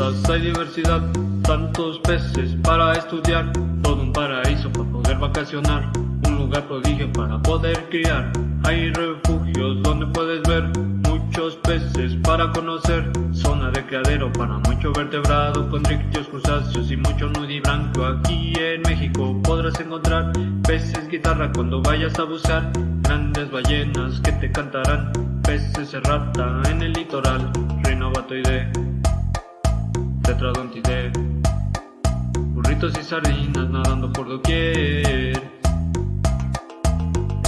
hay diversidad, tantos peces para estudiar, todo un paraíso para poder vacacionar, un lugar prodigio para poder criar. Hay refugios donde puedes ver muchos peces para conocer, zona de criadero para mucho vertebrado, con ricos crustáceos y mucho nudibranquio. Aquí en México podrás encontrar peces guitarra cuando vayas a buscar, grandes ballenas que te cantarán, peces rata en el litoral, rinobatoide tetradontide, burritos y sardinas nadando por doquier.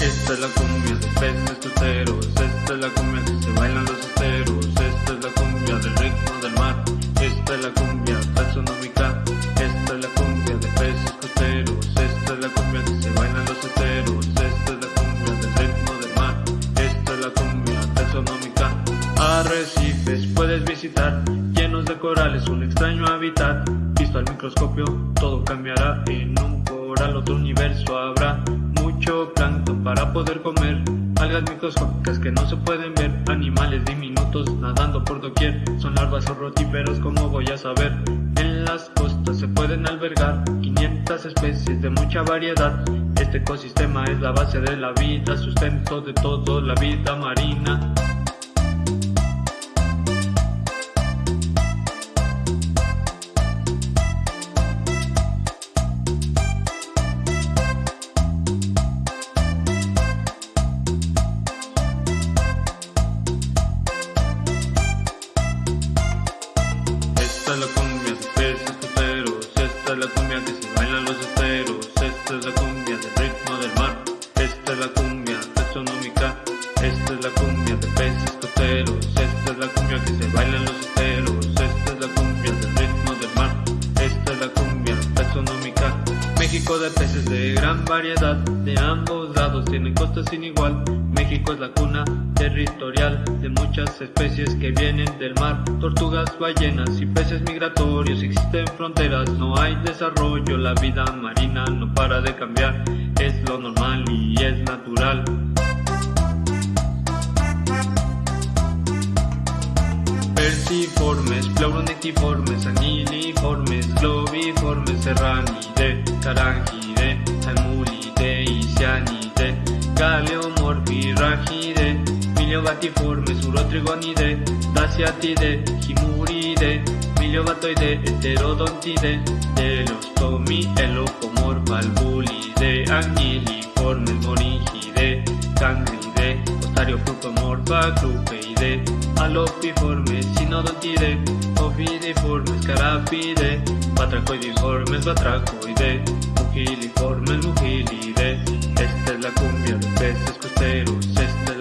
Esta es la cumbia de peces costeros, esta es la cumbia que se bailan los esteros, esta es la cumbia del ritmo del mar, esta es la cumbia taxonómica, esta es la cumbia de peces costeros, esta es la cumbia que se bailan los esteros, esta es la cumbia del ritmo del mar, esta es la cumbia taxonómica. Puedes visitar, llenos de corales, un extraño hábitat, visto al microscopio, todo cambiará. En un coral, otro universo habrá. Mucho plancton para poder comer, algas microscópicas que no se pueden ver, animales diminutos nadando por doquier, son larvas o rotíferos como voy a saber, en las costas se pueden albergar 500 especies de mucha variedad, este ecosistema es la base de la vida, sustento de todo la vida marina. La cumbia que se baila los esteros, esta es la cumbia del ritmo del mar, esta es la cumbia taxonómica, esta es la cumbia de peces costeros, esta es la cumbia que se baila en los esteros, esta es la cumbia del ritmo del mar, esta es la cumbia taxonómica. México de peces de gran variedad, de ambos lados tienen costas sin igual. México es la cuna territorial de muchas especies que vienen del mar, tortugas, ballenas y peces migratorios. Existen fronteras, no hay desarrollo, la vida marina no para de cambiar, es lo normal y es natural. Perciformes, pleuronectiformes, aniliformes, globiformes, serranide, carangide, miliobatiformes, urotrigonide, daciatide, himuride, miliobatoide, heterodontide, delostomi, elocomorfa, valvulide, anguiliformes, moringide, cangride, ostariofrucomorfa, clupeide, alopiformes, sinodontide, ovidiformes, carapide, batracoidiformes, batracoide, mugiliformes, mugilide. Esta es la cumbia de peces costeros, esta